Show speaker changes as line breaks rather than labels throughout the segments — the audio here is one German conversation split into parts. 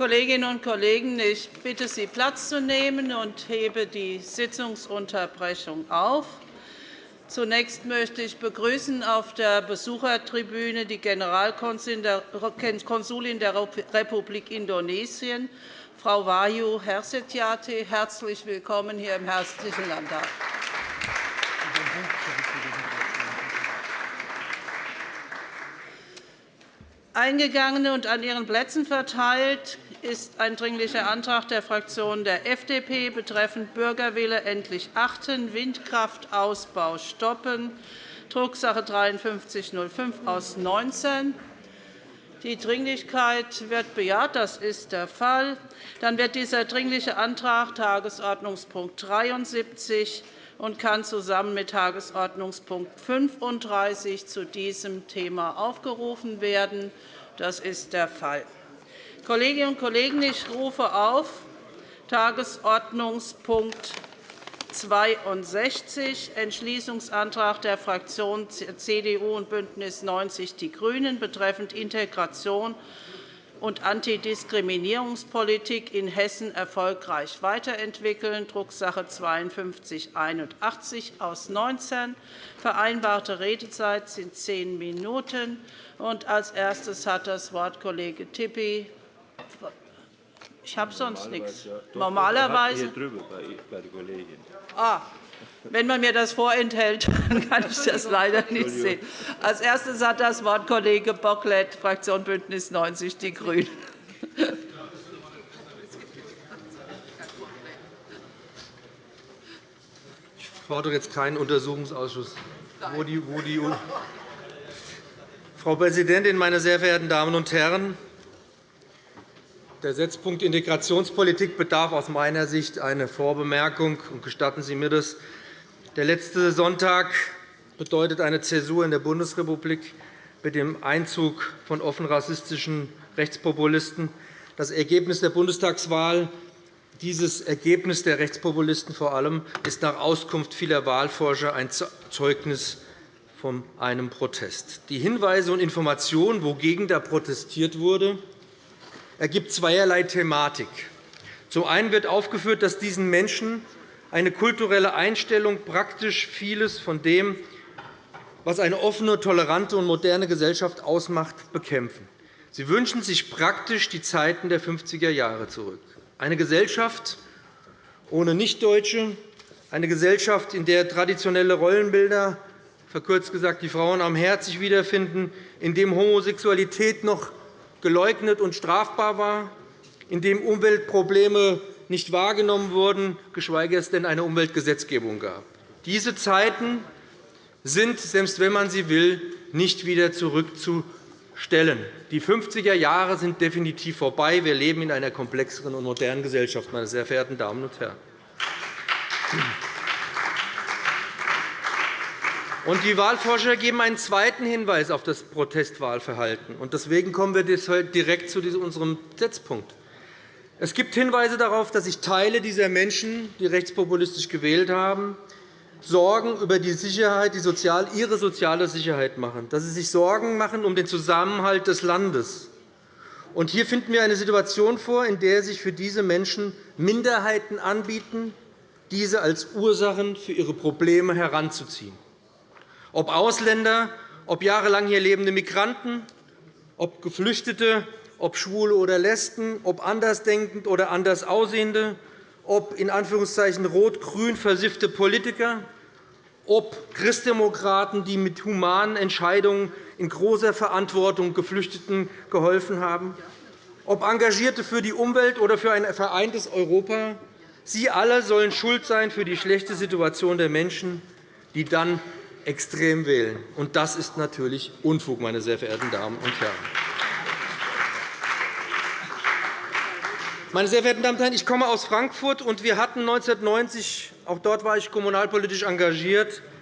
Kolleginnen und Kollegen, ich bitte Sie, Platz zu nehmen und hebe die Sitzungsunterbrechung auf. Zunächst möchte ich begrüßen auf der Besuchertribüne die Generalkonsulin der Republik Indonesien, Frau Wahyu Hersetyati. Herzlich willkommen hier im Herzlichen Landtag. Eingegangen und an Ihren Plätzen verteilt ist ein Dringlicher Antrag der Fraktion der FDP betreffend Bürgerwille endlich achten, Windkraftausbau stoppen, Drucksache 53 05 aus 19. Die Dringlichkeit wird bejaht. Das ist der Fall. Dann wird dieser Dringliche Antrag Tagesordnungspunkt 73 und kann zusammen mit Tagesordnungspunkt 35 zu diesem Thema aufgerufen werden. Das ist der Fall. Kolleginnen und Kollegen, ich rufe auf Tagesordnungspunkt 62, Entschließungsantrag der Fraktionen CDU und BÜNDNIS 90 die GRÜNEN betreffend Integration und Antidiskriminierungspolitik in Hessen erfolgreich weiterentwickeln, Drucksache 52 81 aus 19. Vereinbarte Redezeit sind zehn Minuten. Als erstes hat das Wort Kollege Tippi. Ich habe sonst nichts. Normalerweise. Hier drüben bei der Kollegin. Ah, wenn man mir das vorenthält, dann kann ich das leider nicht sehen. Als erstes hat das Wort Kollege Bocklet, Fraktion BÜNDNIS 90 die GRÜNEN.
Ich fordere jetzt keinen Untersuchungsausschuss. Wo die, wo die, Frau Präsidentin, meine sehr verehrten Damen und Herren! Der Setzpunkt Integrationspolitik bedarf aus meiner Sicht einer Vorbemerkung. Gestatten Sie mir das. Der letzte Sonntag bedeutet eine Zäsur in der Bundesrepublik mit dem Einzug von offen rassistischen Rechtspopulisten. Das Ergebnis der Bundestagswahl dieses Ergebnis der Rechtspopulisten vor allem ist nach Auskunft vieler Wahlforscher ein Zeugnis von einem Protest. Die Hinweise und Informationen, wogegen da protestiert wurde, ergibt zweierlei Thematik. Zum einen wird aufgeführt, dass diesen Menschen eine kulturelle Einstellung praktisch vieles von dem, was eine offene, tolerante und moderne Gesellschaft ausmacht, bekämpfen. Sie wünschen sich praktisch die Zeiten der 50er Jahre zurück. Eine Gesellschaft ohne Nichtdeutsche, eine Gesellschaft, in der traditionelle Rollenbilder, verkürzt gesagt die Frauen am Herd, sich wiederfinden, in dem Homosexualität noch geleugnet und strafbar war, in dem Umweltprobleme nicht wahrgenommen wurden, geschweige es denn eine Umweltgesetzgebung gab. Diese Zeiten sind, selbst wenn man sie will, nicht wieder zurückzustellen. Die 50er Jahre sind definitiv vorbei. Wir leben in einer komplexeren und modernen Gesellschaft, meine sehr verehrten Damen und Herren. Die Wahlforscher geben einen zweiten Hinweis auf das Protestwahlverhalten. Deswegen kommen wir direkt zu unserem Setzpunkt. Es gibt Hinweise darauf, dass sich Teile dieser Menschen, die rechtspopulistisch gewählt haben, Sorgen über die Sicherheit, die Sozial ihre soziale Sicherheit machen, dass sie sich Sorgen machen um den Zusammenhalt des Landes. Und hier finden wir eine Situation vor, in der sich für diese Menschen Minderheiten anbieten, diese als Ursachen für ihre Probleme heranzuziehen. Ob Ausländer, ob jahrelang hier lebende Migranten, ob Geflüchtete, ob Schwule oder Lesben, ob andersdenkend oder anders Aussehende, ob in Anführungszeichen rot-grün versiffte Politiker, ob Christdemokraten, die mit humanen Entscheidungen in großer Verantwortung Geflüchteten geholfen haben, ob Engagierte für die Umwelt oder für ein vereintes Europa. Sie alle sollen schuld sein für die schlechte Situation der Menschen, die dann extrem wählen. Und das ist natürlich Unfug, meine sehr verehrten Damen und Herren. Meine sehr verehrten Damen und Herren, ich komme aus Frankfurt, und wir hatten 1990 – auch dort war ich kommunalpolitisch engagiert –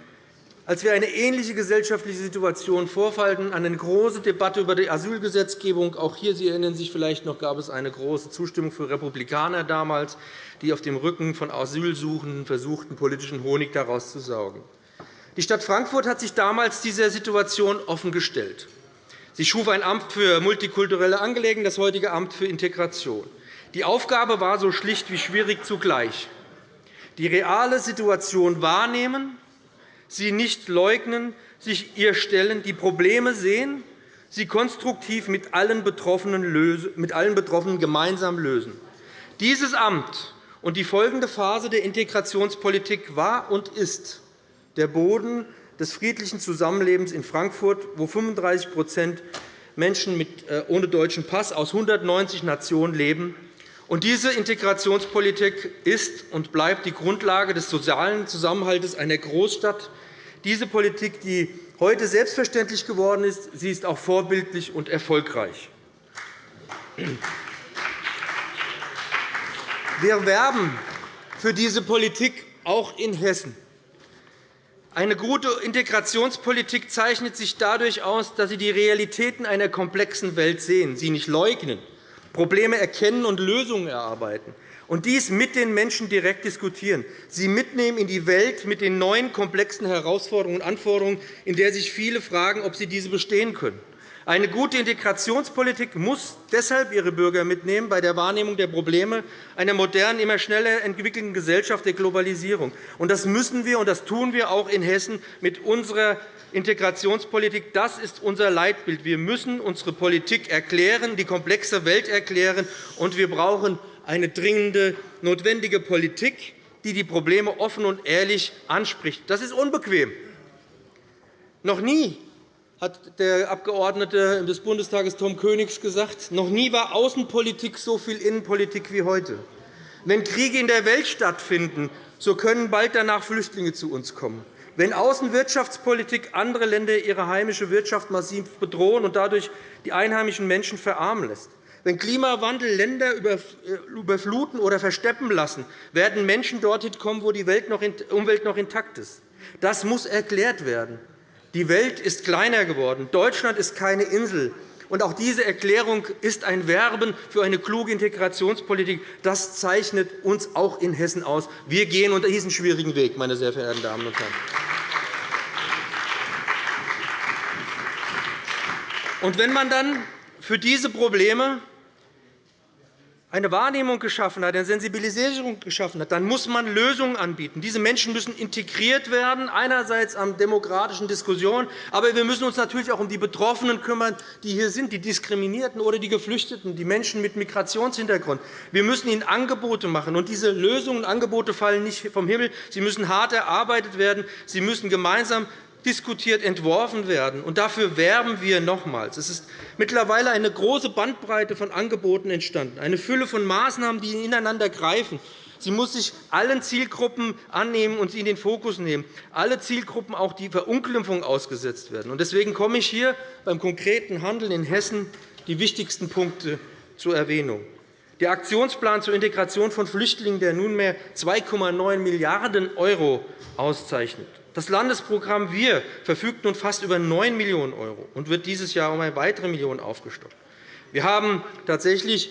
als wir eine ähnliche gesellschaftliche Situation vorfanden, eine große Debatte über die Asylgesetzgebung. Auch hier, Sie erinnern sich vielleicht noch, gab es eine große Zustimmung für Republikaner damals, die auf dem Rücken von Asylsuchenden versuchten, politischen Honig daraus zu saugen. Die Stadt Frankfurt hat sich damals dieser Situation offengestellt. Sie schuf ein Amt für multikulturelle Angelegenheiten, das heutige Amt für Integration. Die Aufgabe war so schlicht wie schwierig zugleich. Die reale Situation wahrnehmen, sie nicht leugnen, sich ihr stellen, die Probleme sehen, sie konstruktiv mit allen Betroffenen gemeinsam lösen. Dieses Amt und die folgende Phase der Integrationspolitik war und ist der Boden des friedlichen Zusammenlebens in Frankfurt, wo 35% Menschen äh, ohne deutschen Pass aus 190 Nationen leben. diese Integrationspolitik ist und bleibt die Grundlage des sozialen Zusammenhalts einer Großstadt. Diese Politik, die heute selbstverständlich geworden ist, sie ist auch vorbildlich und erfolgreich. Wir werben für diese Politik auch in Hessen. Eine gute Integrationspolitik zeichnet sich dadurch aus, dass Sie die Realitäten einer komplexen Welt sehen, sie nicht leugnen, Probleme erkennen und Lösungen erarbeiten, und dies mit den Menschen direkt diskutieren, sie mitnehmen in die Welt mit den neuen komplexen Herausforderungen und Anforderungen, in der sich viele fragen, ob sie diese bestehen können. Eine gute Integrationspolitik muss deshalb ihre Bürger mitnehmen bei der Wahrnehmung der Probleme einer modernen, immer schneller entwickelnden Gesellschaft der Globalisierung. Das müssen wir, und das tun wir auch in Hessen mit unserer Integrationspolitik. Das ist unser Leitbild. Wir müssen unsere Politik erklären, die komplexe Welt erklären, und wir brauchen eine dringende, notwendige Politik, die die Probleme offen und ehrlich anspricht. Das ist unbequem. Noch nie hat der Abgeordnete des Bundestages Tom Königs gesagt. Noch nie war Außenpolitik so viel Innenpolitik wie heute. Wenn Kriege in der Welt stattfinden, so können bald danach Flüchtlinge zu uns kommen. Wenn Außenwirtschaftspolitik andere Länder ihre heimische Wirtschaft massiv bedrohen und dadurch die einheimischen Menschen verarmen lässt, wenn Klimawandel Länder äh, überfluten oder versteppen lassen, werden Menschen dorthin kommen, wo die Umwelt noch intakt ist. Das muss erklärt werden. Die Welt ist kleiner geworden. Deutschland ist keine Insel. Und auch diese Erklärung ist ein Werben für eine kluge Integrationspolitik. Das zeichnet uns auch in Hessen aus. Wir gehen unter diesen schwierigen Weg, meine sehr verehrten Damen und Herren. Und wenn man dann für diese Probleme eine Wahrnehmung geschaffen hat, eine Sensibilisierung geschaffen hat, dann muss man Lösungen anbieten. Diese Menschen müssen integriert werden, einerseits an demokratischen Diskussionen, aber wir müssen uns natürlich auch um die Betroffenen kümmern, die hier sind, die Diskriminierten oder die Geflüchteten, die Menschen mit Migrationshintergrund. Wir müssen ihnen Angebote machen. Und diese Lösungen und Angebote fallen nicht vom Himmel. Sie müssen hart erarbeitet werden. Sie müssen gemeinsam diskutiert, entworfen werden. Und dafür werben wir nochmals. Es ist mittlerweile eine große Bandbreite von Angeboten entstanden, eine Fülle von Maßnahmen, die ineinander greifen. Sie muss sich allen Zielgruppen annehmen und sie in den Fokus nehmen. Alle Zielgruppen, auch die Verunglimpfung ausgesetzt werden. Deswegen komme ich hier beim konkreten Handeln in Hessen die wichtigsten Punkte zur Erwähnung. Der Aktionsplan zur Integration von Flüchtlingen, der nunmehr 2,9 Milliarden € auszeichnet. Das Landesprogramm Wir verfügt nun fast über 9 Millionen € und wird dieses Jahr um eine weitere Million aufgestockt. Wir haben tatsächlich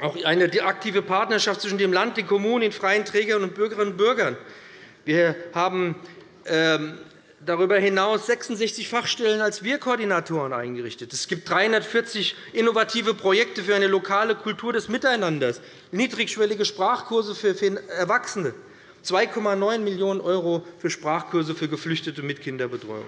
auch eine aktive Partnerschaft zwischen dem Land, den Kommunen, den freien Trägern und Bürgerinnen und Bürgern. Wir haben ähm, darüber hinaus 66 Fachstellen als Wir-Koordinatoren eingerichtet. Es gibt 340 innovative Projekte für eine lokale Kultur des Miteinanders, niedrigschwellige Sprachkurse für Erwachsene, 2,9 Millionen € für Sprachkurse für Geflüchtete mit Kinderbetreuung.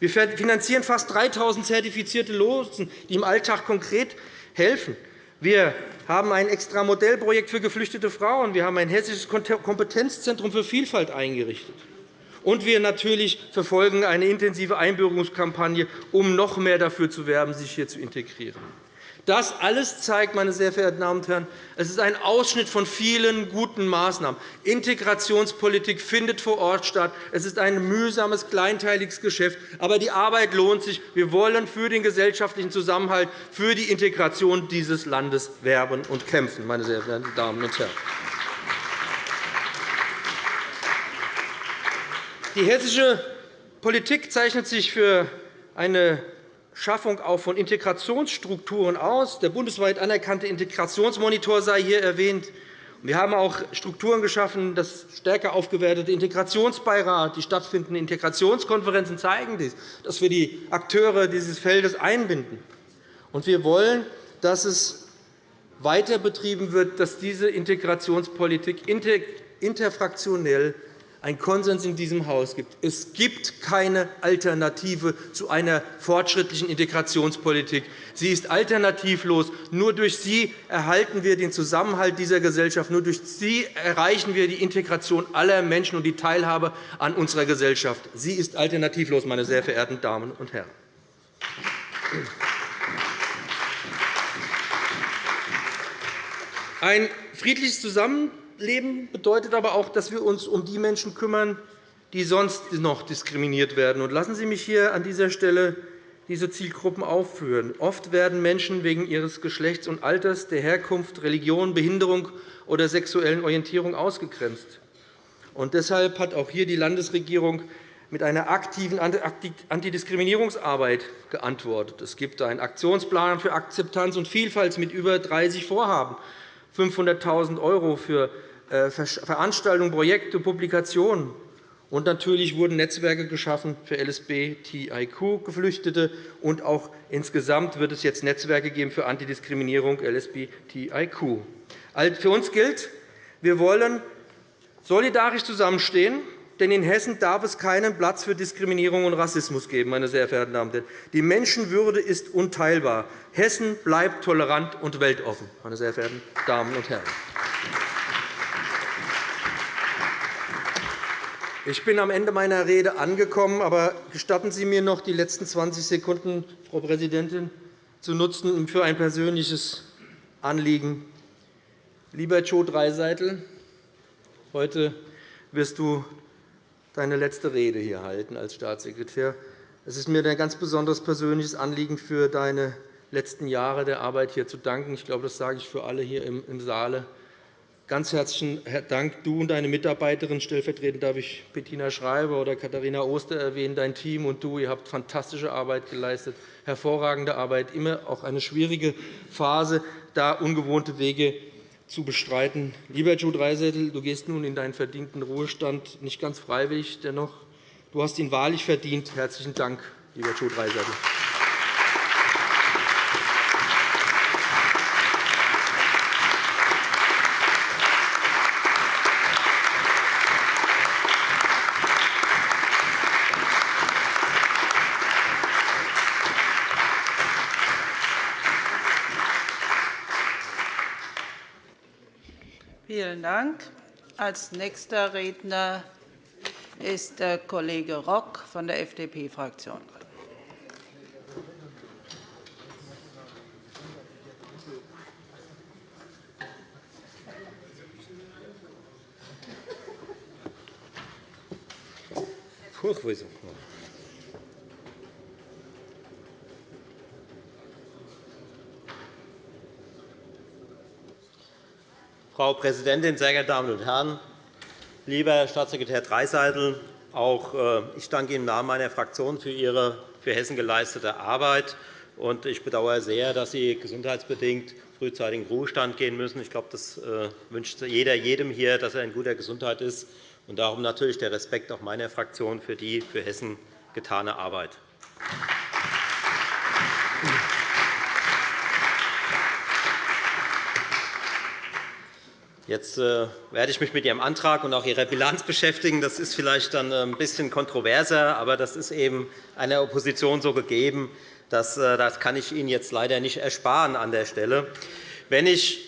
Wir finanzieren fast 3.000 zertifizierte Lotsen, die im Alltag konkret helfen. Wir haben ein extra Modellprojekt für geflüchtete Frauen. Wir haben ein hessisches Kompetenzzentrum für Vielfalt eingerichtet. Und wir natürlich verfolgen eine intensive Einbürgerungskampagne, um noch mehr dafür zu werben, sich hier zu integrieren. Das alles zeigt, meine sehr verehrten Damen und Herren, es ist ein Ausschnitt von vielen guten Maßnahmen. Integrationspolitik findet vor Ort statt. Es ist ein mühsames, kleinteiliges Geschäft. Aber die Arbeit lohnt sich. Wir wollen für den gesellschaftlichen Zusammenhalt, für die Integration dieses Landes werben und kämpfen, meine sehr verehrten Damen und Herren. Die hessische Politik zeichnet sich für eine Schaffung auch von Integrationsstrukturen aus. Der bundesweit anerkannte Integrationsmonitor sei hier erwähnt. Wir haben auch Strukturen geschaffen, das stärker aufgewertete Integrationsbeirat, die stattfindenden Integrationskonferenzen zeigen dies, dass wir die Akteure dieses Feldes einbinden. Und wir wollen, dass es weiter betrieben wird, dass diese Integrationspolitik interfraktionell einen Konsens in diesem Haus gibt. Es gibt keine Alternative zu einer fortschrittlichen Integrationspolitik. Sie ist alternativlos. Nur durch sie erhalten wir den Zusammenhalt dieser Gesellschaft. Nur durch sie erreichen wir die Integration aller Menschen und die Teilhabe an unserer Gesellschaft. Sie ist alternativlos, meine sehr verehrten Damen und Herren. Ein friedliches Zusammenleben Leben bedeutet aber auch, dass wir uns um die Menschen kümmern, die sonst noch diskriminiert werden. lassen Sie mich hier an dieser Stelle diese Zielgruppen aufführen. Oft werden Menschen wegen ihres Geschlechts und Alters, der Herkunft, Religion, Behinderung oder sexuellen Orientierung ausgegrenzt. Und deshalb hat auch hier die Landesregierung mit einer aktiven Antidiskriminierungsarbeit geantwortet. Es gibt einen Aktionsplan für Akzeptanz und Vielfalt mit über 30 Vorhaben, 500.000 € für Veranstaltungen, Projekte, Publikationen. Und natürlich wurden Netzwerke geschaffen für LSBTIQ-Geflüchtete. Und auch insgesamt wird es jetzt Netzwerke geben für Antidiskriminierung LSBTIQ. Für uns gilt, wir wollen solidarisch zusammenstehen, denn in Hessen darf es keinen Platz für Diskriminierung und Rassismus geben. Meine sehr verehrten Damen und Herren. Die Menschenwürde ist unteilbar. Hessen bleibt tolerant und weltoffen. Meine sehr verehrten Damen und Herren. Ich bin am Ende meiner Rede angekommen, aber gestatten Sie mir noch, die letzten 20 Sekunden, Frau Präsidentin, zu nutzen für ein persönliches Anliegen. Lieber Joe Dreiseitel, heute wirst du deine letzte Rede hier halten als Staatssekretär. Es ist mir ein ganz besonderes persönliches Anliegen, für deine letzten Jahre der Arbeit hier zu danken. Ich glaube, das sage ich für alle hier im Saal. Ganz herzlichen Dank, du und deine Mitarbeiterin. Stellvertretend darf ich Bettina Schreiber oder Katharina Oster erwähnen. Dein Team und du ihr habt fantastische Arbeit geleistet, hervorragende Arbeit, immer auch eine schwierige Phase, da ungewohnte Wege zu bestreiten. Lieber Joe Dreisettel, du gehst nun in deinen verdienten Ruhestand, nicht ganz freiwillig, dennoch. Du hast ihn wahrlich verdient. Herzlichen Dank, lieber Joe Dreisettel.
Vielen Dank. Als nächster Redner ist der Kollege Rock von der FDP-Fraktion
Furchtbar. Frau Präsidentin, sehr geehrte Damen und Herren! Lieber Herr Staatssekretär Dreiseitel, auch äh, ich danke Ihnen im Namen meiner Fraktion für Ihre für Hessen geleistete Arbeit. Ich bedauere sehr, dass Sie gesundheitsbedingt frühzeitig in Ruhestand gehen müssen. Ich glaube, das äh, wünscht jeder jedem hier, dass er in guter Gesundheit ist. Und darum natürlich der Respekt auch meiner Fraktion für die für Hessen getane Arbeit. Jetzt äh, werde ich mich mit Ihrem Antrag und auch Ihrer Bilanz beschäftigen. Das ist vielleicht dann ein bisschen kontroverser, aber das ist eben einer Opposition so gegeben. Das, äh, das kann ich Ihnen jetzt leider nicht ersparen an der Stelle. Wenn ich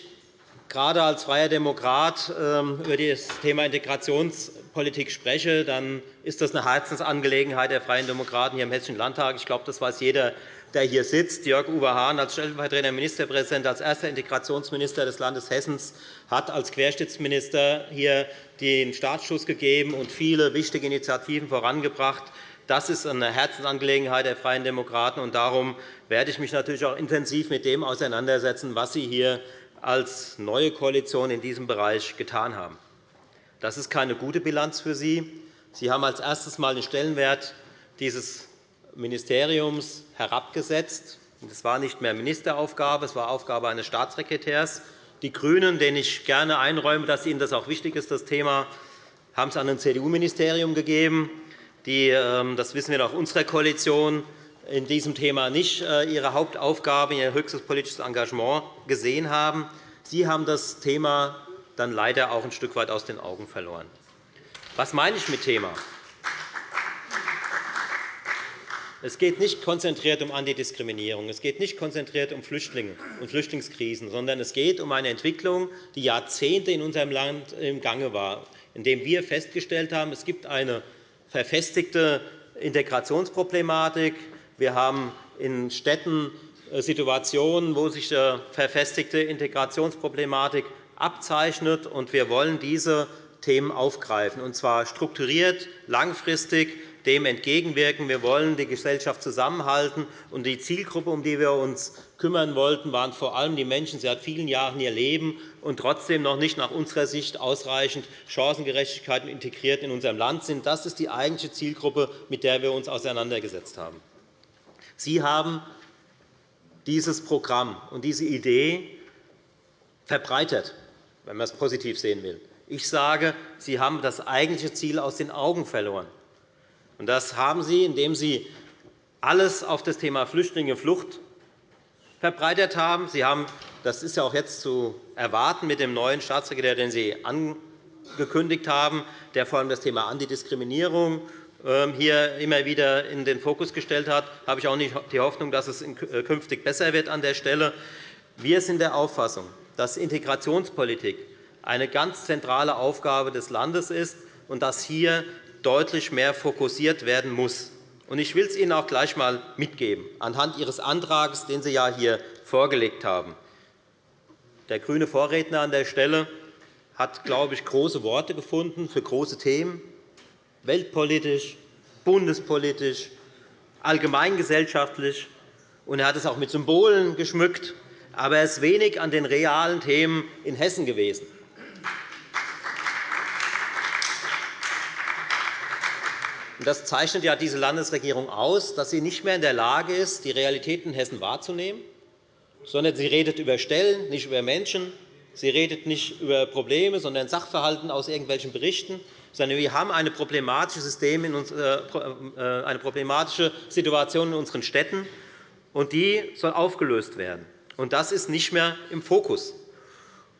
gerade als freier Demokrat ähm, über das Thema Integrationspolitik spreche, dann ist das eine Herzensangelegenheit der Freien Demokraten hier im Hessischen Landtag. Ich glaube, das weiß jeder der hier sitzt, Jörg-Uwe Hahn, als stellvertretender Ministerpräsident, als erster Integrationsminister des Landes Hessen, hat als Querschnittsminister hier den Startschuss gegeben und viele wichtige Initiativen vorangebracht. Das ist eine Herzensangelegenheit der Freien Demokraten. und Darum werde ich mich natürlich auch intensiv mit dem auseinandersetzen, was Sie hier als neue Koalition in diesem Bereich getan haben. Das ist keine gute Bilanz für Sie. Sie haben als erstes Mal den Stellenwert dieses Ministeriums herabgesetzt. Es war nicht mehr Ministeraufgabe, es war Aufgabe eines Staatssekretärs, Die GRÜNEN, denen ich gerne einräume, dass ihnen das auch wichtig ist, das Thema, haben es an ein CDU-Ministerium gegeben, die, ähm, das wissen wir nach unserer Koalition, in diesem Thema nicht äh, ihre Hauptaufgabe, ihr höchstes politisches Engagement gesehen haben. Sie haben das Thema dann leider auch ein Stück weit aus den Augen verloren. Was meine ich mit Thema? Es geht nicht konzentriert um Antidiskriminierung, es geht nicht konzentriert um Flüchtlinge und Flüchtlingskrisen, sondern es geht um eine Entwicklung, die Jahrzehnte in unserem Land im Gange war, in dem wir festgestellt haben, es gibt eine verfestigte Integrationsproblematik. Wir haben in Städten äh, Situationen, wo sich eine verfestigte Integrationsproblematik abzeichnet. und Wir wollen diese Themen aufgreifen, und zwar strukturiert, langfristig dem entgegenwirken. Wir wollen die Gesellschaft zusammenhalten. Und die Zielgruppe, um die wir uns kümmern wollten, waren vor allem die Menschen, die seit vielen Jahren hier leben und trotzdem noch nicht nach unserer Sicht ausreichend Chancengerechtigkeit integriert in unserem Land sind. Das ist die eigentliche Zielgruppe, mit der wir uns auseinandergesetzt haben. Sie haben dieses Programm und diese Idee verbreitet, wenn man es positiv sehen will. Ich sage, Sie haben das eigentliche Ziel aus den Augen verloren. Das haben Sie, indem Sie alles auf das Thema Flüchtlinge Flucht verbreitet haben. Sie haben, das ist ja auch jetzt zu erwarten mit dem neuen Staatssekretär, den Sie angekündigt haben, der vor allem das Thema Antidiskriminierung ähm, hier immer wieder in den Fokus gestellt hat, habe ich auch nicht die Hoffnung, dass es äh, künftig besser wird an der Stelle. Wir sind der Auffassung, dass Integrationspolitik eine ganz zentrale Aufgabe des Landes ist und dass hier deutlich mehr fokussiert werden muss. Ich will es Ihnen auch gleich einmal mitgeben, anhand Ihres Antrags, den Sie ja hier vorgelegt haben. Der grüne Vorredner an der Stelle hat, glaube ich, große Worte gefunden für große Themen, weltpolitisch, bundespolitisch, allgemeingesellschaftlich. Und er hat es auch mit Symbolen geschmückt. Aber er ist wenig an den realen Themen in Hessen gewesen. Das zeichnet ja diese Landesregierung aus, dass sie nicht mehr in der Lage ist, die Realitäten in Hessen wahrzunehmen, sondern sie redet über Stellen, nicht über Menschen. Sie redet nicht über Probleme, sondern Sachverhalten aus irgendwelchen Berichten, sondern wir haben eine problematische, System in uns, äh, äh, eine problematische Situation in unseren Städten, und die soll aufgelöst werden. Und das ist nicht mehr im Fokus.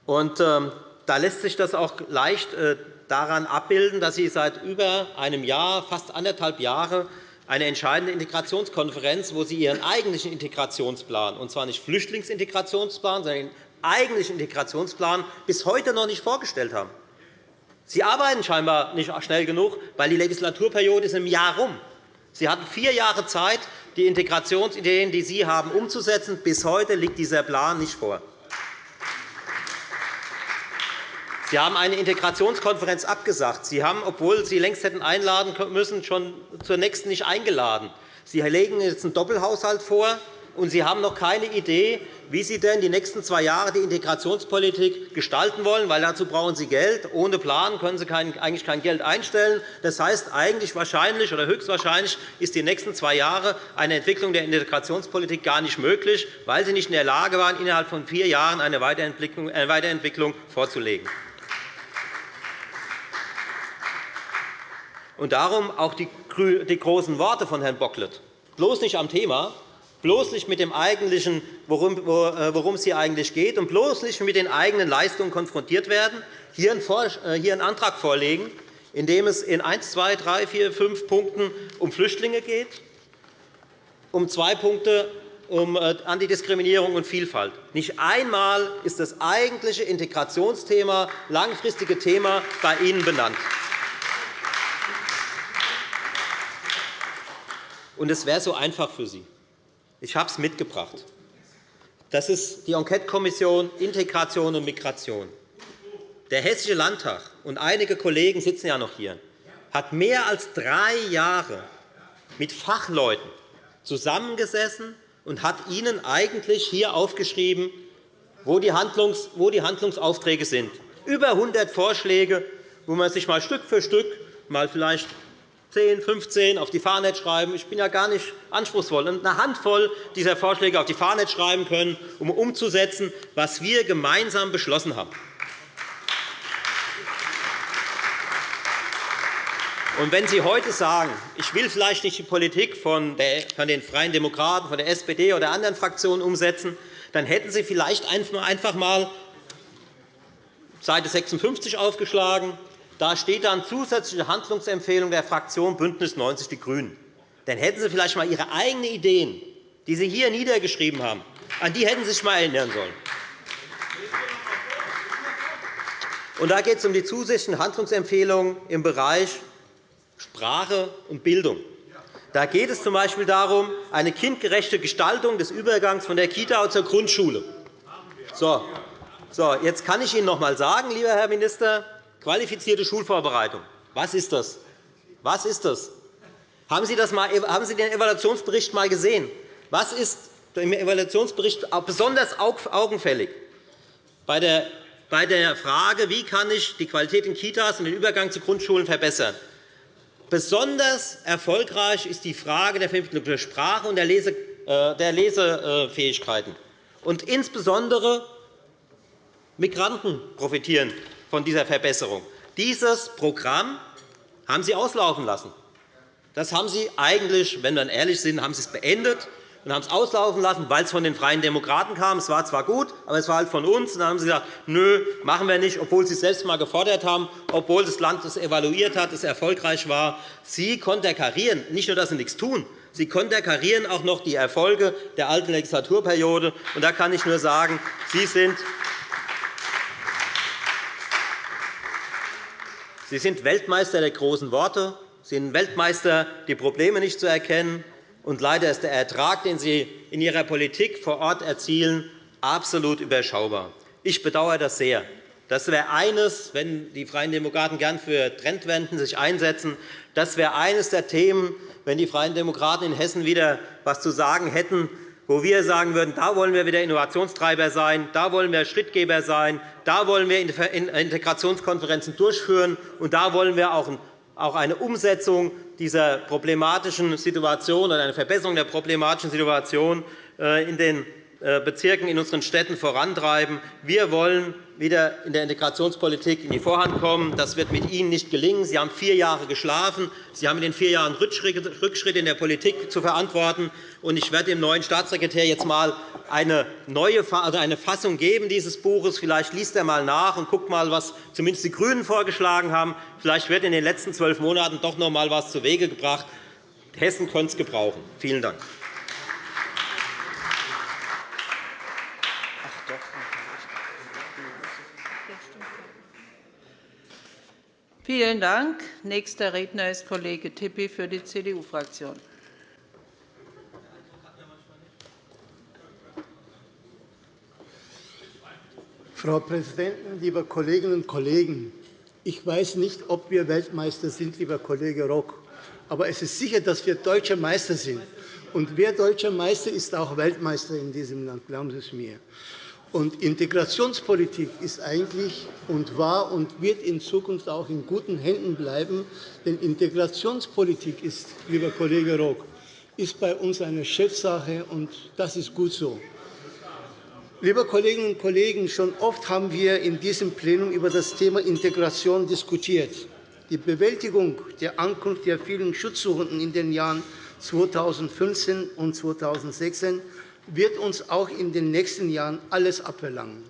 Und, ähm, da lässt sich das auch leicht äh, daran abbilden, dass Sie seit über einem Jahr, fast anderthalb Jahre, eine entscheidende Integrationskonferenz, wo Sie Ihren eigentlichen Integrationsplan, und zwar nicht Flüchtlingsintegrationsplan, sondern Ihren eigentlichen Integrationsplan, bis heute noch nicht vorgestellt haben. Sie arbeiten scheinbar nicht schnell genug, weil die Legislaturperiode ist im Jahr rum. Sie hatten vier Jahre Zeit, die Integrationsideen, die Sie haben, umzusetzen. Bis heute liegt dieser Plan nicht vor. Sie haben eine Integrationskonferenz abgesagt. Sie haben, obwohl Sie längst hätten einladen müssen, schon zur nächsten nicht eingeladen. Sie legen jetzt einen Doppelhaushalt vor, und Sie haben noch keine Idee, wie Sie denn die nächsten zwei Jahre die Integrationspolitik gestalten wollen, weil dazu brauchen Sie Geld. Ohne Plan können Sie eigentlich kein Geld einstellen. Das heißt, eigentlich wahrscheinlich oder höchstwahrscheinlich ist die nächsten zwei Jahre eine Entwicklung der Integrationspolitik gar nicht möglich, weil Sie nicht in der Lage waren, innerhalb von vier Jahren eine Weiterentwicklung vorzulegen. Und darum auch die großen Worte von Herrn Bocklet. Bloß nicht am Thema, bloß nicht mit dem eigentlichen, worum äh, es hier eigentlich geht, und bloß nicht mit den eigenen Leistungen konfrontiert werden, hier einen äh, Antrag vorlegen, in dem es in 1, 2, 3, 4, 5 Punkten um Flüchtlinge geht, um zwei Punkte um äh, Antidiskriminierung und Vielfalt. Nicht einmal ist das eigentliche Integrationsthema, langfristige Thema bei Ihnen benannt. Und es wäre so einfach für Sie. Ich habe es mitgebracht. Das ist die Enquetekommission Integration und Migration. Der Hessische Landtag und einige Kollegen sitzen ja noch hier, hat mehr als drei Jahre mit Fachleuten zusammengesessen und hat ihnen eigentlich hier aufgeschrieben, wo die Handlungsaufträge sind. Über 100 Vorschläge, wo man sich mal Stück für Stück mal vielleicht 10, 15 auf die Fahne schreiben. Ich bin ja gar nicht anspruchsvoll. Und eine Handvoll dieser Vorschläge auf die Fahne schreiben können, um umzusetzen, was wir gemeinsam beschlossen haben. Und wenn Sie heute sagen, ich will vielleicht nicht die Politik von den Freien Demokraten, von der SPD oder anderen Fraktionen umsetzen, dann hätten Sie vielleicht einfach einmal Seite 56 aufgeschlagen. Da steht dann zusätzliche Handlungsempfehlung der Fraktion BÜNDNIS 90 die GRÜNEN. Dann hätten Sie vielleicht einmal Ihre eigenen Ideen, die Sie hier niedergeschrieben haben, an die hätten Sie sich einmal erinnern sollen. Und da geht es um die zusätzlichen Handlungsempfehlungen im Bereich Sprache und Bildung. Da geht es z.B. darum, eine kindgerechte Gestaltung des Übergangs von der Kita zur Grundschule. So, jetzt kann ich Ihnen noch einmal sagen, lieber Herr Minister, qualifizierte Schulvorbereitung. Was ist das? Was ist das? Haben Sie, das mal, haben Sie den Evaluationsbericht einmal gesehen? Was ist im Evaluationsbericht besonders augenfällig? Bei der der Frage, wie kann ich die Qualität in Kitas und den Übergang zu Grundschulen verbessern. Besonders erfolgreich ist die Frage der Vermittlung der Sprache und der äh, Lesefähigkeiten. Und insbesondere Migranten profitieren von dieser Verbesserung. Dieses Programm haben Sie auslaufen lassen. Das haben Sie eigentlich, wenn wir ehrlich sind, haben Sie es beendet und haben es auslaufen lassen, weil es von den Freien Demokraten kam. Es war zwar gut, aber es war halt von uns. Und dann haben Sie gesagt, nö, machen wir nicht, obwohl Sie es selbst einmal gefordert haben, obwohl das Land es evaluiert hat, es erfolgreich war. Sie konterkarieren, nicht nur, dass Sie nichts tun, Sie konterkarieren auch noch die Erfolge der alten Legislaturperiode. Und da kann ich nur sagen, Sie sind Sie sind Weltmeister der großen Worte. Sie sind Weltmeister, die Probleme nicht zu erkennen. Und leider ist der Ertrag, den Sie in Ihrer Politik vor Ort erzielen, absolut überschaubar. Ich bedauere das sehr. Das wäre eines, wenn die Freien Demokraten gern für Trendwenden sich einsetzen, das wäre eines der Themen, wenn die Freien Demokraten in Hessen wieder etwas zu sagen hätten, wo wir sagen würden, da wollen wir wieder Innovationstreiber sein, da wollen wir Schrittgeber sein, da wollen wir Integrationskonferenzen durchführen, und da wollen wir auch eine Umsetzung dieser problematischen Situation oder eine Verbesserung der problematischen Situation äh, in den äh, Bezirken in unseren Städten vorantreiben. Wir wollen wieder in der Integrationspolitik in die Vorhand kommen. Das wird mit Ihnen nicht gelingen. Sie haben vier Jahre geschlafen. Sie haben in den vier Jahren Rückschritte in der Politik zu verantworten. Ich werde dem neuen Staatssekretär jetzt einmal eine neue also eine Fassung geben dieses Buches. Vielleicht liest er einmal nach und guckt einmal, was zumindest die GRÜNEN vorgeschlagen haben. Vielleicht wird in den letzten zwölf Monaten doch noch einmal etwas zuwege gebracht. Hessen könnte es gebrauchen. Vielen Dank.
Vielen Dank. Nächster Redner ist Kollege Tippi für die CDU-Fraktion.
Frau Präsidentin, liebe Kolleginnen und Kollegen! Ich weiß nicht, ob wir Weltmeister sind, lieber Kollege Rock. Aber es ist sicher, dass wir deutscher Meister sind. Und wer deutscher Meister ist, auch Weltmeister in diesem Land. Glauben Sie es mir. Und Integrationspolitik ist eigentlich und war und wird in Zukunft auch in guten Händen bleiben. Denn Integrationspolitik ist, lieber Kollege Rock, ist bei uns eine Chefsache, und das ist gut so. Liebe Kolleginnen und Kollegen, schon oft haben wir in diesem Plenum über das Thema Integration diskutiert. Die Bewältigung der Ankunft der vielen Schutzsuchenden in den Jahren 2015 und 2016 wird uns auch in den nächsten Jahren alles abverlangen.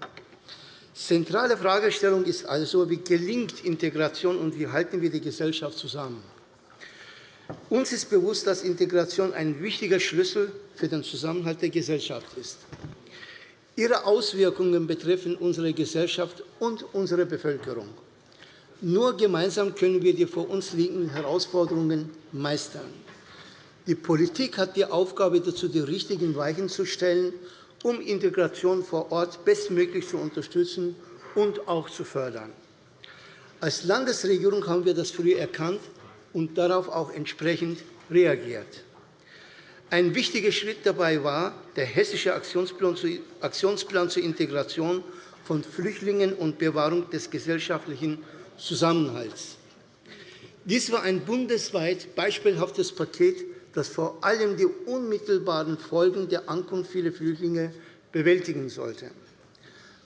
Zentrale Fragestellung ist also, wie gelingt Integration und wie halten wir die Gesellschaft zusammen. Uns ist bewusst, dass Integration ein wichtiger Schlüssel für den Zusammenhalt der Gesellschaft ist. Ihre Auswirkungen betreffen unsere Gesellschaft und unsere Bevölkerung. Nur gemeinsam können wir die vor uns liegenden Herausforderungen meistern. Die Politik hat die Aufgabe, dazu die richtigen Weichen zu stellen, um Integration vor Ort bestmöglich zu unterstützen und auch zu fördern. Als Landesregierung haben wir das früh erkannt und darauf auch entsprechend reagiert. Ein wichtiger Schritt dabei war der Hessische Aktionsplan zur Integration von Flüchtlingen und Bewahrung des gesellschaftlichen Zusammenhalts. Dies war ein bundesweit beispielhaftes Paket, das vor allem die unmittelbaren Folgen der Ankunft vieler Flüchtlinge bewältigen sollte.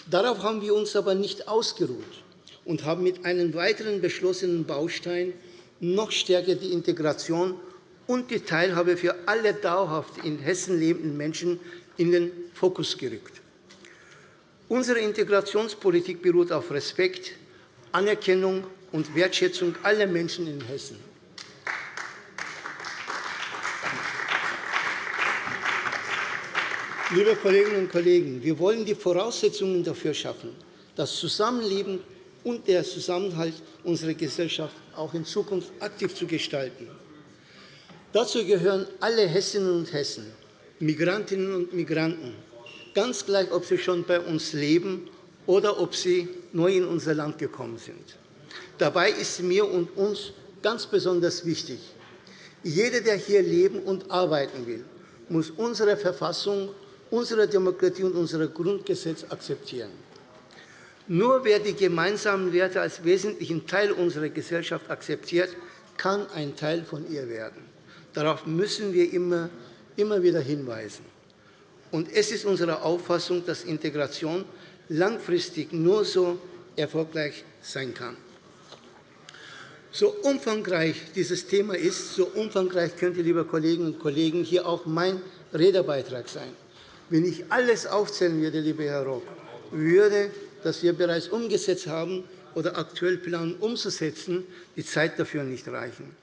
Darauf haben wir uns aber nicht ausgeruht und haben mit einem weiteren beschlossenen Baustein noch stärker die Integration und die Teilhabe für alle dauerhaft in Hessen lebenden Menschen in den Fokus gerückt. Unsere Integrationspolitik beruht auf Respekt, Anerkennung und Wertschätzung aller Menschen in Hessen. Liebe Kolleginnen und Kollegen, wir wollen die Voraussetzungen dafür schaffen, das Zusammenleben und der Zusammenhalt unserer Gesellschaft auch in Zukunft aktiv zu gestalten. Dazu gehören alle Hessinnen und Hessen, Migrantinnen und Migranten, ganz gleich, ob sie schon bei uns leben oder ob sie neu in unser Land gekommen sind. Dabei ist mir und uns ganz besonders wichtig, jeder, der hier leben und arbeiten will, muss unsere Verfassung unsere Demokratie und unser Grundgesetz akzeptieren. Nur wer die gemeinsamen Werte als wesentlichen Teil unserer Gesellschaft akzeptiert, kann ein Teil von ihr werden. Darauf müssen wir immer, immer wieder hinweisen. Und es ist unsere Auffassung, dass Integration langfristig nur so erfolgreich sein kann. So umfangreich dieses Thema ist, so umfangreich könnte, liebe Kolleginnen und Kollegen, hier auch mein Redebeitrag sein. Wenn ich alles aufzählen würde, lieber Herr Rock, würde, das wir bereits umgesetzt haben oder aktuell planen umzusetzen, die Zeit dafür nicht reichen.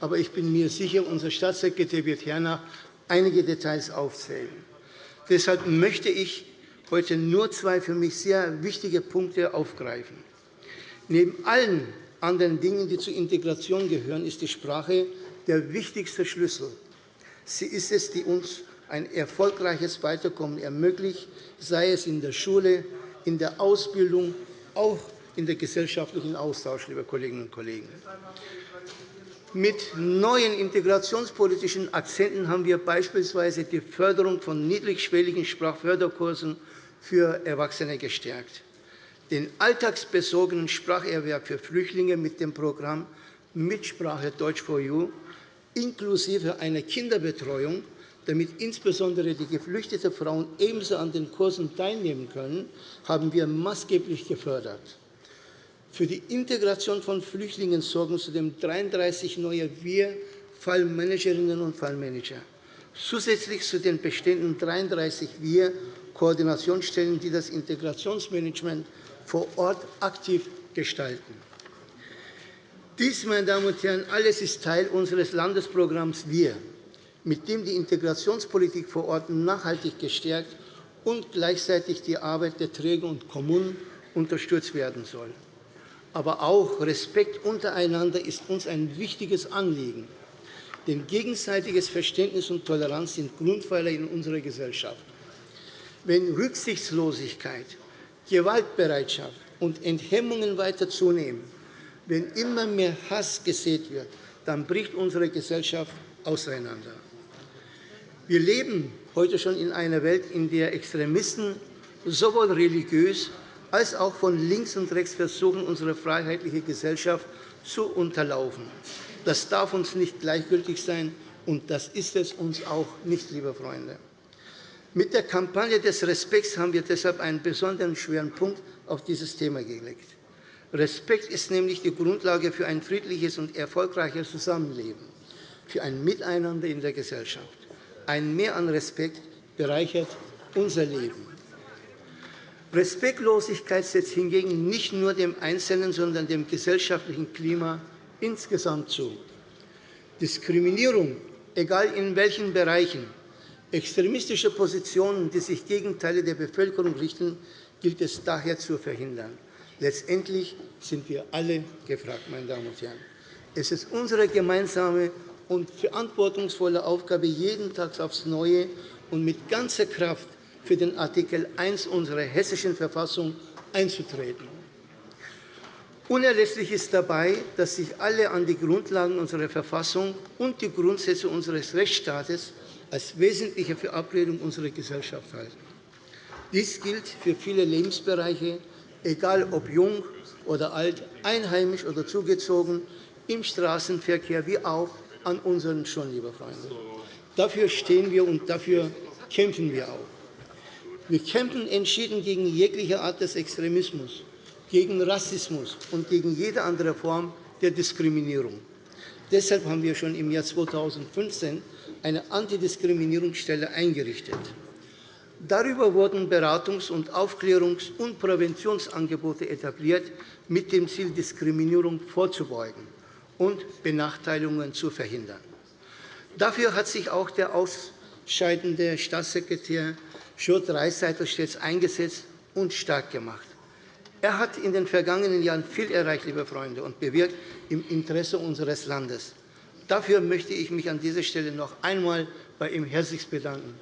Aber ich bin mir sicher, unser Staatssekretär wird hernach einige Details aufzählen. Deshalb möchte ich heute nur zwei für mich sehr wichtige Punkte aufgreifen. Neben allen anderen Dingen, die zur Integration gehören, ist die Sprache der wichtigste Schlüssel. Sie ist es, die uns ein erfolgreiches Weiterkommen ermöglicht, sei es in der Schule, in der Ausbildung, auch in der gesellschaftlichen Austausch, liebe Kolleginnen und Kollegen. Mit neuen integrationspolitischen Akzenten haben wir beispielsweise die Förderung von niedrigschwelligen Sprachförderkursen für Erwachsene gestärkt, den alltagsbesogenen Spracherwerb für Flüchtlinge mit dem Programm Mitsprache Deutsch for You inklusive einer Kinderbetreuung damit insbesondere die geflüchteten Frauen ebenso an den Kursen teilnehmen können, haben wir maßgeblich gefördert. Für die Integration von Flüchtlingen sorgen zudem 33 neue Wir-Fallmanagerinnen und Fallmanager, zusätzlich zu den bestehenden 33 Wir-Koordinationsstellen, die das Integrationsmanagement vor Ort aktiv gestalten. Dies, meine Damen und Herren, alles ist Teil unseres Landesprogramms Wir mit dem die Integrationspolitik vor Ort nachhaltig gestärkt und gleichzeitig die Arbeit der Träger und Kommunen unterstützt werden soll. Aber auch Respekt untereinander ist uns ein wichtiges Anliegen. Denn gegenseitiges Verständnis und Toleranz sind Grundpfeiler in unserer Gesellschaft. Wenn Rücksichtslosigkeit, Gewaltbereitschaft und Enthemmungen weiter zunehmen, wenn immer mehr Hass gesät wird, dann bricht unsere Gesellschaft auseinander. Wir leben heute schon in einer Welt, in der Extremisten sowohl religiös als auch von links und rechts versuchen, unsere freiheitliche Gesellschaft zu unterlaufen. Das darf uns nicht gleichgültig sein, und das ist es uns auch nicht, liebe Freunde. Mit der Kampagne des Respekts haben wir deshalb einen besonderen schweren Punkt auf dieses Thema gelegt. Respekt ist nämlich die Grundlage für ein friedliches und erfolgreiches Zusammenleben, für ein Miteinander in der Gesellschaft. Ein Mehr an Respekt bereichert unser Leben. Respektlosigkeit setzt hingegen nicht nur dem Einzelnen, sondern dem gesellschaftlichen Klima insgesamt zu. Diskriminierung, egal in welchen Bereichen, extremistische Positionen, die sich gegen Teile der Bevölkerung richten, gilt es daher zu verhindern. Letztendlich sind wir alle gefragt, meine Damen und Herren. Es ist unsere gemeinsame und verantwortungsvolle Aufgabe, jeden Tag aufs Neue und mit ganzer Kraft für den Artikel 1 unserer Hessischen Verfassung einzutreten. Unerlässlich ist dabei, dass sich alle an die Grundlagen unserer Verfassung und die Grundsätze unseres Rechtsstaates als wesentliche Verabredung unserer Gesellschaft halten. Dies gilt für viele Lebensbereiche, egal ob jung oder alt, einheimisch oder zugezogen, im Straßenverkehr wie auch an unseren Schulen, liebe Freunde. Dafür stehen wir und dafür kämpfen wir auch. Wir kämpfen entschieden gegen jegliche Art des Extremismus, gegen Rassismus und gegen jede andere Form der Diskriminierung. Deshalb haben wir schon im Jahr 2015 eine Antidiskriminierungsstelle eingerichtet. Darüber wurden Beratungs- und Aufklärungs- und Präventionsangebote etabliert, mit dem Ziel, Diskriminierung vorzubeugen und Benachteiligungen zu verhindern. Dafür hat sich auch der ausscheidende Staatssekretär Schurt Reisseiter stets eingesetzt und stark gemacht. Er hat in den vergangenen Jahren viel erreicht, liebe Freunde, und bewirkt im Interesse unseres Landes. Dafür möchte ich mich an dieser Stelle noch einmal bei ihm herzlich bedanken.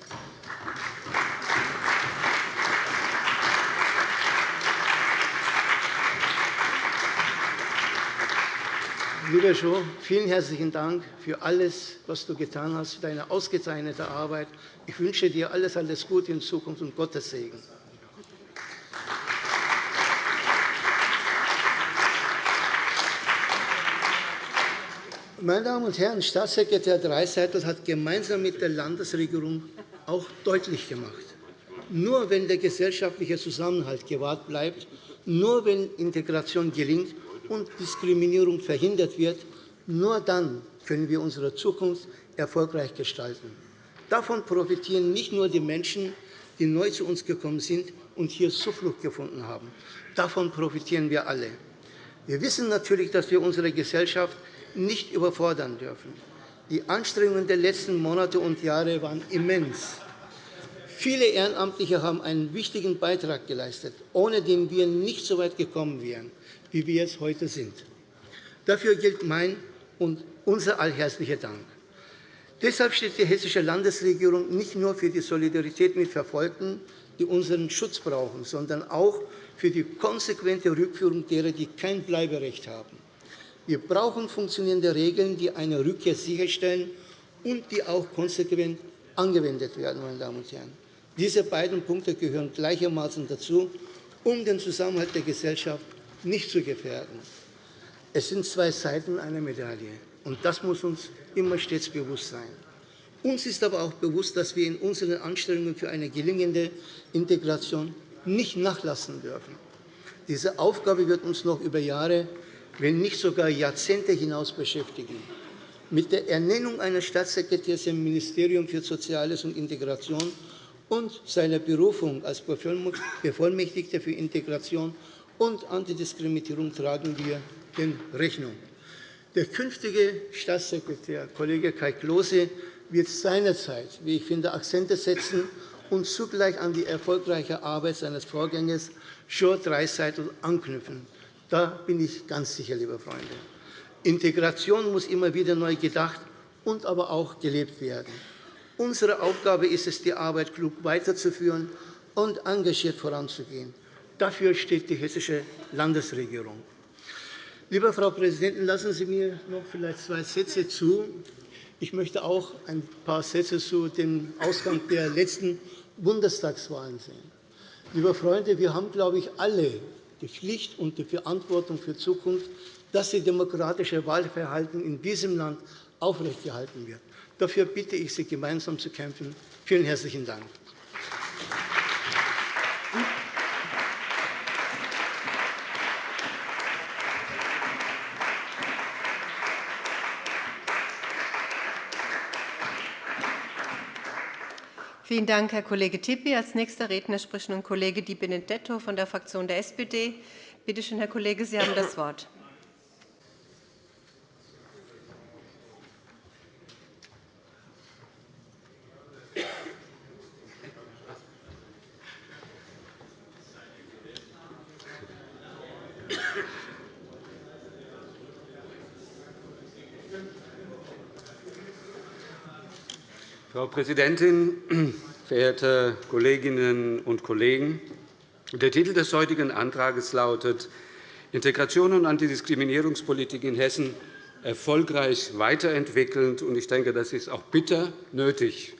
Lieber Jo, vielen herzlichen Dank für alles, was du getan hast, für deine ausgezeichnete Arbeit. Ich wünsche dir alles, alles Gute in Zukunft und Gottes Segen. Meine Damen und Herren, Staatssekretär Dreiseitl hat gemeinsam mit der Landesregierung auch deutlich gemacht, nur wenn der gesellschaftliche Zusammenhalt gewahrt bleibt, nur wenn Integration gelingt und Diskriminierung verhindert wird, nur dann können wir unsere Zukunft erfolgreich gestalten. Davon profitieren nicht nur die Menschen, die neu zu uns gekommen sind und hier Zuflucht gefunden haben. Davon profitieren wir alle. Wir wissen natürlich, dass wir unsere Gesellschaft nicht überfordern dürfen. Die Anstrengungen der letzten Monate und Jahre waren immens. Viele Ehrenamtliche haben einen wichtigen Beitrag geleistet, ohne den wir nicht so weit gekommen wären, wie wir es heute sind. Dafür gilt mein und unser allherzlicher Dank. Deshalb steht die hessische Landesregierung nicht nur für die Solidarität mit Verfolgten, die unseren Schutz brauchen, sondern auch für die konsequente Rückführung derer, die kein Bleiberecht haben. Wir brauchen funktionierende Regeln, die eine Rückkehr sicherstellen und die auch konsequent angewendet werden. Meine Damen und Herren. Diese beiden Punkte gehören gleichermaßen dazu, um den Zusammenhalt der Gesellschaft nicht zu gefährden. Es sind zwei Seiten einer Medaille, und das muss uns immer stets bewusst sein. Uns ist aber auch bewusst, dass wir in unseren Anstrengungen für eine gelingende Integration nicht nachlassen dürfen. Diese Aufgabe wird uns noch über Jahre wenn nicht sogar Jahrzehnte hinaus beschäftigen. Mit der Ernennung eines Staatssekretärs im Ministerium für Soziales und Integration und seiner Berufung als Bevollmächtigter für Integration und Antidiskriminierung tragen wir den Rechnung. Der künftige Staatssekretär, Kollege Kai Klose, wird seinerzeit, wie ich finde, Akzente setzen und zugleich an die erfolgreiche Arbeit seines Vorgängers Short Dreiseitel anknüpfen. Da bin ich ganz sicher, liebe Freunde. Integration muss immer wieder neu gedacht und aber auch gelebt werden. Unsere Aufgabe ist es, die Arbeit klug weiterzuführen und engagiert voranzugehen. Dafür steht die hessische Landesregierung. Liebe Frau Präsidentin, lassen Sie mir noch vielleicht zwei Sätze zu. Ich möchte auch ein paar Sätze zu dem Ausgang der letzten Bundestagswahlen sehen. Liebe Freunde, wir haben, glaube ich, alle die Pflicht und die Verantwortung für Zukunft, dass das demokratische Wahlverhalten in diesem Land aufrechterhalten wird. Dafür bitte ich Sie, gemeinsam zu kämpfen. Vielen herzlichen Dank.
Vielen Dank, Herr Kollege Tippi. Als nächster Redner spricht nun Kollege Di Benedetto von der Fraktion der SPD. Bitte schön, Herr Kollege, Sie haben das Wort.
Frau Präsidentin, verehrte Kolleginnen und Kollegen! Der Titel des heutigen Antrags lautet Integration und Antidiskriminierungspolitik in Hessen erfolgreich weiterentwickeln. Ich denke, das ist auch bitter nötig.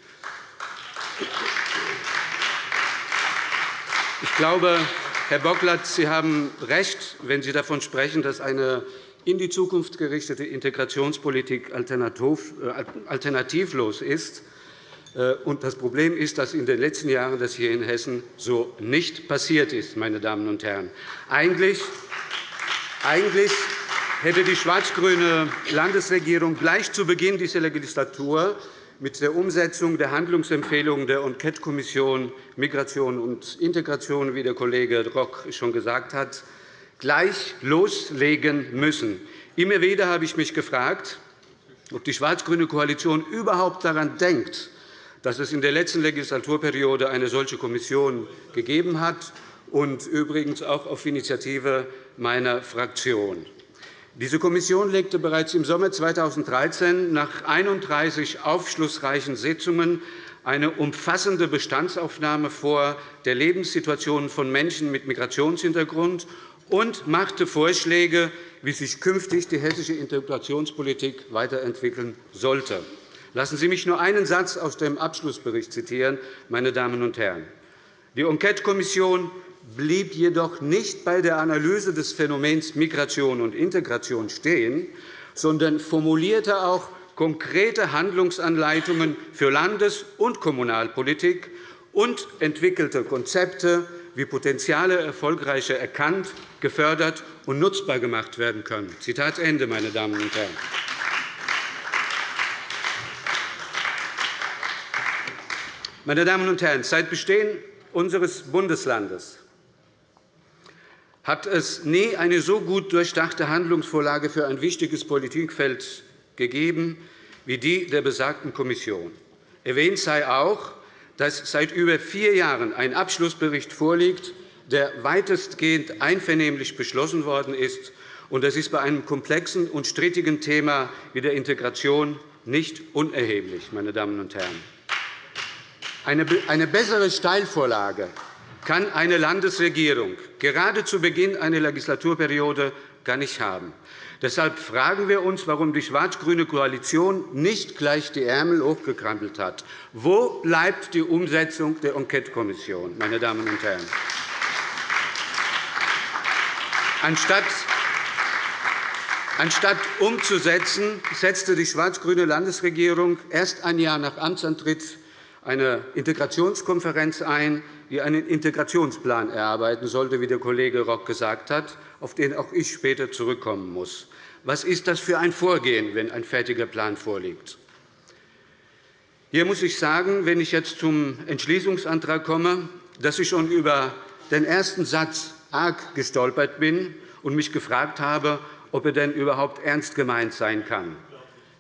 Ich glaube, Herr Bocklat, Sie haben recht, wenn Sie davon sprechen, dass eine in die Zukunft gerichtete Integrationspolitik äh, alternativlos ist. Äh, das Problem ist, dass in den letzten Jahren das hier in Hessen so nicht passiert ist. Meine Damen und Herren. Eigentlich, eigentlich hätte die schwarz-grüne Landesregierung gleich zu Beginn dieser Legislatur mit der Umsetzung der Handlungsempfehlungen der Enquete-Kommission Migration und Integration, wie der Kollege Rock schon gesagt hat, gleich loslegen müssen. Immer wieder habe ich mich gefragt, ob die schwarz-grüne Koalition überhaupt daran denkt, dass es in der letzten Legislaturperiode eine solche Kommission gegeben hat, und übrigens auch auf Initiative meiner Fraktion. Diese Kommission legte bereits im Sommer 2013 nach 31 aufschlussreichen Sitzungen eine umfassende Bestandsaufnahme vor der Lebenssituation von Menschen mit Migrationshintergrund und machte Vorschläge, wie sich künftig die hessische Integrationspolitik weiterentwickeln sollte. Lassen Sie mich nur einen Satz aus dem Abschlussbericht zitieren, meine Damen und Herren. Die Enquete-Kommission blieb jedoch nicht bei der Analyse des Phänomens Migration und Integration stehen, sondern formulierte auch konkrete Handlungsanleitungen für Landes- und Kommunalpolitik und entwickelte Konzepte, wie Potenziale erfolgreicher erkannt, gefördert und nutzbar gemacht werden können. Zitat Ende, meine Damen und Herren. Meine Damen und Herren, seit Bestehen unseres Bundeslandes hat es nie eine so gut durchdachte Handlungsvorlage für ein wichtiges Politikfeld gegeben wie die der besagten Kommission. Erwähnt sei auch, dass seit über vier Jahren ein Abschlussbericht vorliegt, der weitestgehend einvernehmlich beschlossen worden ist. Das ist bei einem komplexen und strittigen Thema wie der Integration nicht unerheblich. Meine Damen und Herren. Eine bessere Steilvorlage kann eine Landesregierung gerade zu Beginn einer Legislaturperiode gar nicht haben. Deshalb fragen wir uns, warum die schwarz-grüne Koalition nicht gleich die Ärmel hochgekrempelt hat. Wo bleibt die Umsetzung der Enquete-Kommission, meine Damen und Herren? Anstatt Anstatt umzusetzen, setzte die schwarz-grüne Landesregierung erst ein Jahr nach Amtsantritt eine Integrationskonferenz ein, die einen Integrationsplan erarbeiten sollte, wie der Kollege Rock gesagt hat, auf den auch ich später zurückkommen muss. Was ist das für ein Vorgehen, wenn ein fertiger Plan vorliegt? Hier muss ich sagen, wenn ich jetzt zum Entschließungsantrag komme, dass ich schon über den ersten Satz arg gestolpert bin und mich gefragt habe, ob er denn überhaupt ernst gemeint sein kann.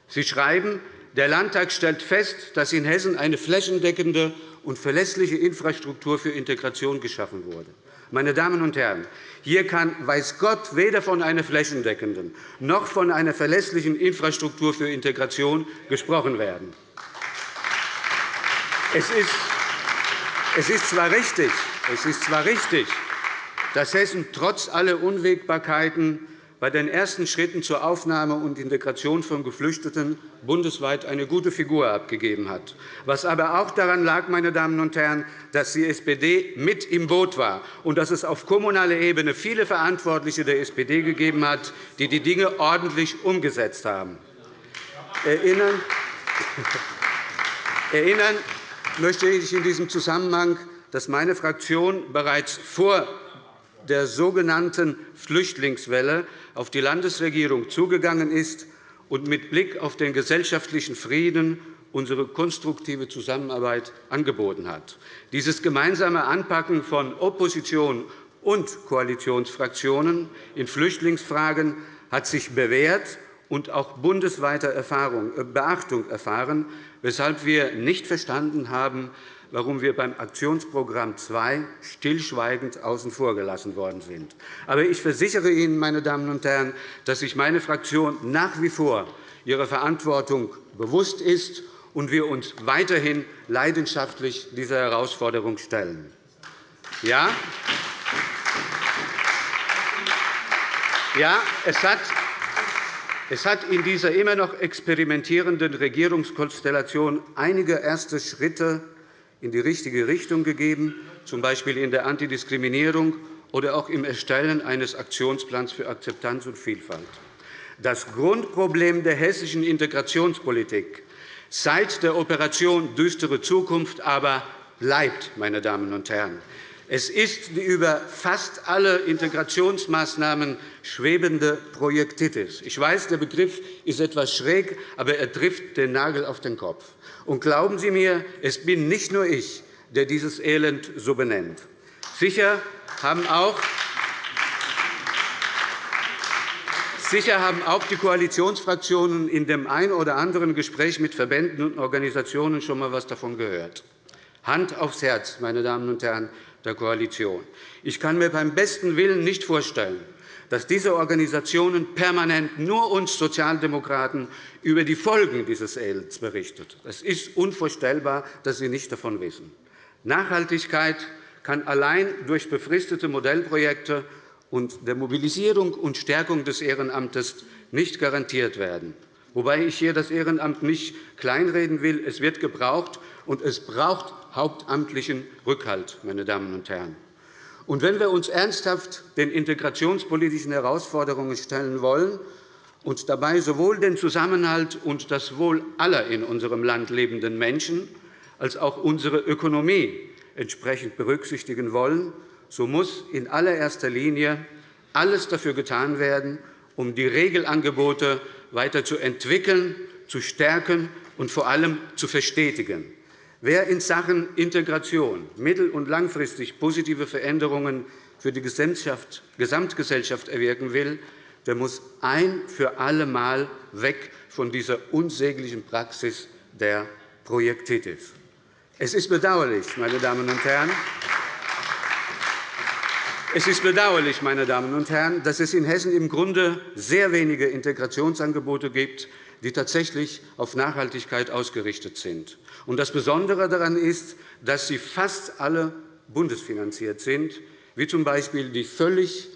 Sie schreiben, der Landtag stellt fest, dass in Hessen eine flächendeckende und verlässliche Infrastruktur für Integration geschaffen wurde. Meine Damen und Herren, hier kann, weiß Gott, weder von einer flächendeckenden noch von einer verlässlichen Infrastruktur für Integration gesprochen werden. Es ist, zwar, richtig, es ist zwar richtig, dass Hessen trotz aller Unwägbarkeiten bei den ersten Schritten zur Aufnahme und Integration von Geflüchteten bundesweit eine gute Figur abgegeben hat. Was aber auch daran lag, meine Damen und Herren, dass die SPD mit im Boot war und dass es auf kommunaler Ebene viele Verantwortliche der SPD gegeben hat, die die Dinge ordentlich umgesetzt haben. Erinnern, Erinnern möchte ich in diesem Zusammenhang, dass meine Fraktion bereits vor der sogenannten Flüchtlingswelle auf die Landesregierung zugegangen ist und mit Blick auf den gesellschaftlichen Frieden unsere konstruktive Zusammenarbeit angeboten hat. Dieses gemeinsame Anpacken von Opposition und Koalitionsfraktionen in Flüchtlingsfragen hat sich bewährt und auch bundesweiter äh, Beachtung erfahren, weshalb wir nicht verstanden haben, warum wir beim Aktionsprogramm 2 stillschweigend außen vor gelassen worden sind. Aber ich versichere Ihnen, meine Damen und Herren, dass sich meine Fraktion nach wie vor ihrer Verantwortung bewusst ist und wir uns weiterhin leidenschaftlich dieser Herausforderung stellen. Ja, ja es hat es hat in dieser immer noch experimentierenden Regierungskonstellation einige erste Schritte in die richtige Richtung gegeben, z. B. in der Antidiskriminierung oder auch im Erstellen eines Aktionsplans für Akzeptanz und Vielfalt. Das Grundproblem der hessischen Integrationspolitik seit der Operation Düstere Zukunft aber bleibt. Meine Damen und Herren. Es ist die über fast alle Integrationsmaßnahmen schwebende Projektitis. Ich weiß, der Begriff ist etwas schräg, aber er trifft den Nagel auf den Kopf. Und glauben Sie mir, es bin nicht nur ich, der dieses Elend so benennt. Sicher haben auch Sicher haben auch die Koalitionsfraktionen in dem ein oder anderen Gespräch mit Verbänden und Organisationen schon einmal etwas davon gehört. Hand aufs Herz, meine Damen und Herren der Koalition. Ich kann mir beim besten Willen nicht vorstellen, dass diese Organisationen permanent nur uns Sozialdemokraten über die Folgen dieses Elends berichtet. Es ist unvorstellbar, dass sie nicht davon wissen. Nachhaltigkeit kann allein durch befristete Modellprojekte und der Mobilisierung und Stärkung des Ehrenamtes nicht garantiert werden. Wobei ich hier das Ehrenamt nicht kleinreden will. Es wird gebraucht, und es braucht hauptamtlichen Rückhalt. Meine Damen und Herren. Und wenn wir uns ernsthaft den integrationspolitischen Herausforderungen stellen wollen und dabei sowohl den Zusammenhalt und das Wohl aller in unserem Land lebenden Menschen als auch unsere Ökonomie entsprechend berücksichtigen wollen, so muss in allererster Linie alles dafür getan werden, um die Regelangebote weiter zu entwickeln, zu stärken und vor allem zu verstetigen. Wer in Sachen Integration mittel- und langfristig positive Veränderungen für die Gesamtgesellschaft erwirken will, der muss ein für alle Mal weg von dieser unsäglichen Praxis der Projektitis. Es ist bedauerlich, meine Damen und Herren, es ist bedauerlich, meine Damen und Herren, dass es in Hessen im Grunde sehr wenige Integrationsangebote gibt, die tatsächlich auf Nachhaltigkeit ausgerichtet sind. Das Besondere daran ist, dass sie fast alle bundesfinanziert sind, wie z.B. die völlig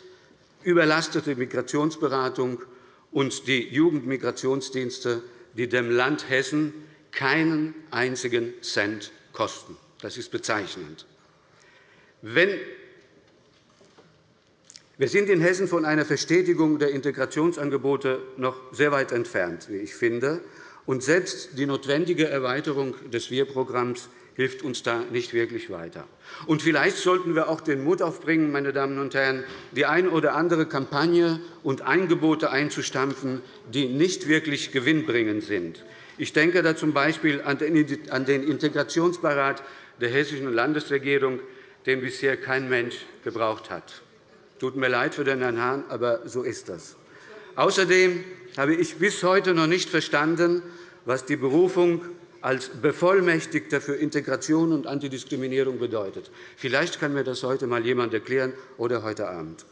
überlastete Migrationsberatung und die Jugendmigrationsdienste, die dem Land Hessen keinen einzigen Cent kosten. Das ist bezeichnend. Wenn wir sind in Hessen von einer Verstetigung der Integrationsangebote noch sehr weit entfernt, wie ich finde. Und selbst die notwendige Erweiterung des Wir-Programms hilft uns da nicht wirklich weiter. Und vielleicht sollten wir auch den Mut aufbringen, meine Damen und Herren, die eine oder andere Kampagne und Angebote einzustampfen, die nicht wirklich gewinnbringend sind. Ich denke da z.B. an den Integrationsbeirat der Hessischen Landesregierung, den bisher kein Mensch gebraucht hat. Tut mir leid für den Herrn Hahn, aber so ist das. Außerdem habe ich bis heute noch nicht verstanden, was die Berufung als Bevollmächtigter für Integration und Antidiskriminierung bedeutet. Vielleicht kann mir das heute einmal jemand erklären oder heute Abend.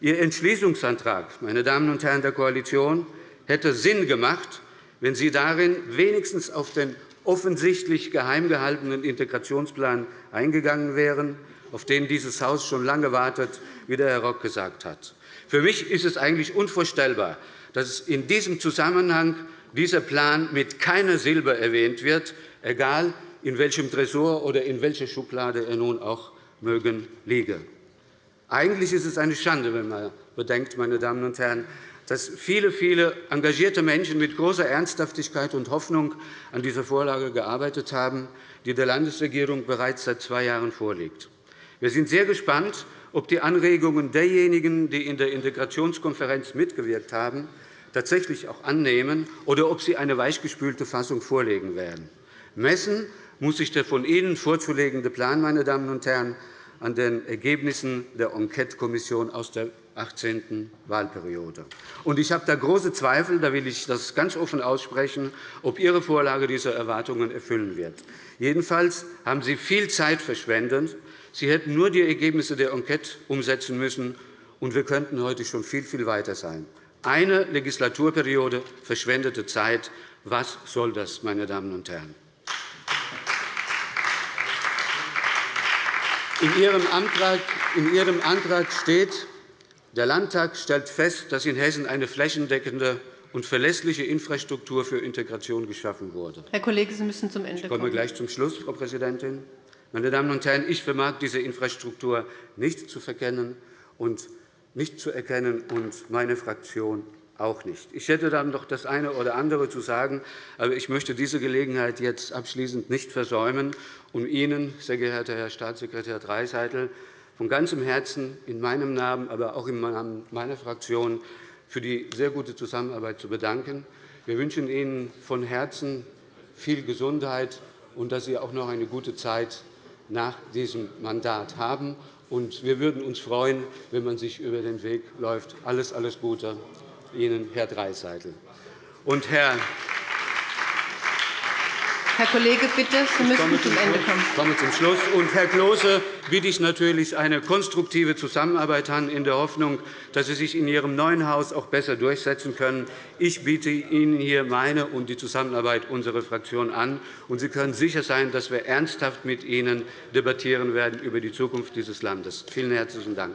Ihr Entschließungsantrag, meine Damen und Herren der Koalition, hätte Sinn gemacht, wenn Sie darin wenigstens auf den offensichtlich geheim gehaltenen Integrationsplan eingegangen wären auf den dieses Haus schon lange wartet, wie der Herr Rock gesagt hat. Für mich ist es eigentlich unvorstellbar, dass in diesem Zusammenhang dieser Plan mit keiner Silbe erwähnt wird, egal in welchem Tresor oder in welcher Schublade er nun auch mögen liege. Eigentlich ist es eine Schande, wenn man bedenkt, meine Damen und Herren, dass viele, viele engagierte Menschen mit großer Ernsthaftigkeit und Hoffnung an dieser Vorlage gearbeitet haben, die der Landesregierung bereits seit zwei Jahren vorliegt. Wir sind sehr gespannt, ob die Anregungen derjenigen, die in der Integrationskonferenz mitgewirkt haben, tatsächlich auch annehmen oder ob sie eine weichgespülte Fassung vorlegen werden. Messen muss sich der von Ihnen vorzulegende Plan, meine Damen und Herren, an den Ergebnissen der Enquetekommission aus der 18. Wahlperiode. Ich habe da große Zweifel, da will ich das ganz offen aussprechen, ob Ihre Vorlage diese Erwartungen erfüllen wird. Jedenfalls haben Sie viel Zeit verschwendet, Sie hätten nur die Ergebnisse der Enquete umsetzen müssen, und wir könnten heute schon viel, viel weiter sein. Eine Legislaturperiode verschwendete Zeit. Was soll das, meine Damen und Herren? In Ihrem Antrag, steht, der Landtag stellt fest, dass in Hessen eine flächendeckende und verlässliche Infrastruktur für Integration geschaffen wurde.
Herr Kollege, Sie müssen zum Ende kommen.
Ich komme gleich zum Schluss, Frau Präsidentin. Meine Damen und Herren, ich vermag diese Infrastruktur nicht zu verkennen und nicht zu erkennen, und meine Fraktion auch nicht. Ich hätte dann noch das eine oder andere zu sagen, aber ich möchte diese Gelegenheit jetzt abschließend nicht versäumen, um Ihnen, sehr geehrter Herr Staatssekretär Dreiseitel, von ganzem Herzen in meinem Namen, aber auch im Namen meiner Fraktion für die sehr gute Zusammenarbeit zu bedanken. Wir wünschen Ihnen von Herzen viel Gesundheit und dass Sie auch noch eine gute Zeit nach diesem Mandat haben. Wir würden uns freuen, wenn man sich über den Weg läuft. Alles, alles Gute Ihnen, Herr Dreiseitel. Und Herr
Herr Kollege, bitte, Sie müssen zum Ende kommen.
Ich komme zum Schluss. Und Herr Klose bitte ich natürlich eine konstruktive Zusammenarbeit an, in der Hoffnung, dass Sie sich in Ihrem neuen Haus auch besser durchsetzen können. Ich biete Ihnen hier meine und die Zusammenarbeit unserer Fraktion an. Und Sie können sicher sein, dass wir ernsthaft mit Ihnen debattieren werden über die Zukunft dieses Landes. Vielen herzlichen Dank.